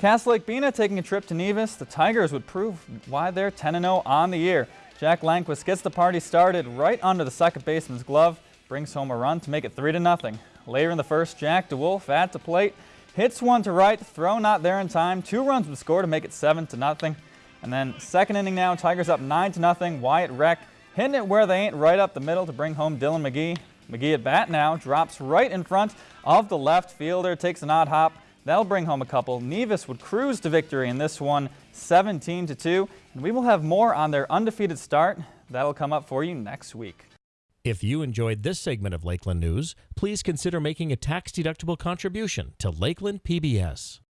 Cass Lake Bena taking a trip to Nevis. The Tigers would prove why they're 10-0 on the year. Jack Lankquist gets the party started right under the second baseman's glove, brings home a run to make it 3-0. Later in the first, Jack DeWolf at the plate, hits one to right, throw not there in time. Two runs would score to make it 7-0. And then second inning now, Tigers up 9-0. Wyatt Reck hitting it where they ain't right up the middle to bring home Dylan McGee. McGee at bat now, drops right in front of the left fielder, takes an odd hop, That'll bring home a couple. Nevis would cruise to victory in this one 17 to 2. And we will have more on their undefeated start. That'll come up for you next week. If you enjoyed this segment of Lakeland News, please consider making a tax-deductible contribution to Lakeland PBS.